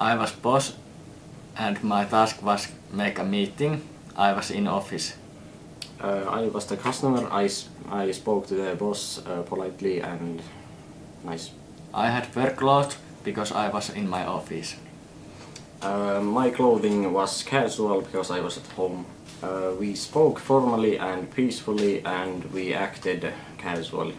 I was boss and my task was make a meeting. I was in office. Uh, I was the customer. I spoke to the boss uh, politely and nice. I had work clothes because I was in my office. Uh, my clothing was casual because I was at home. Uh, we spoke formally and peacefully and we acted casually.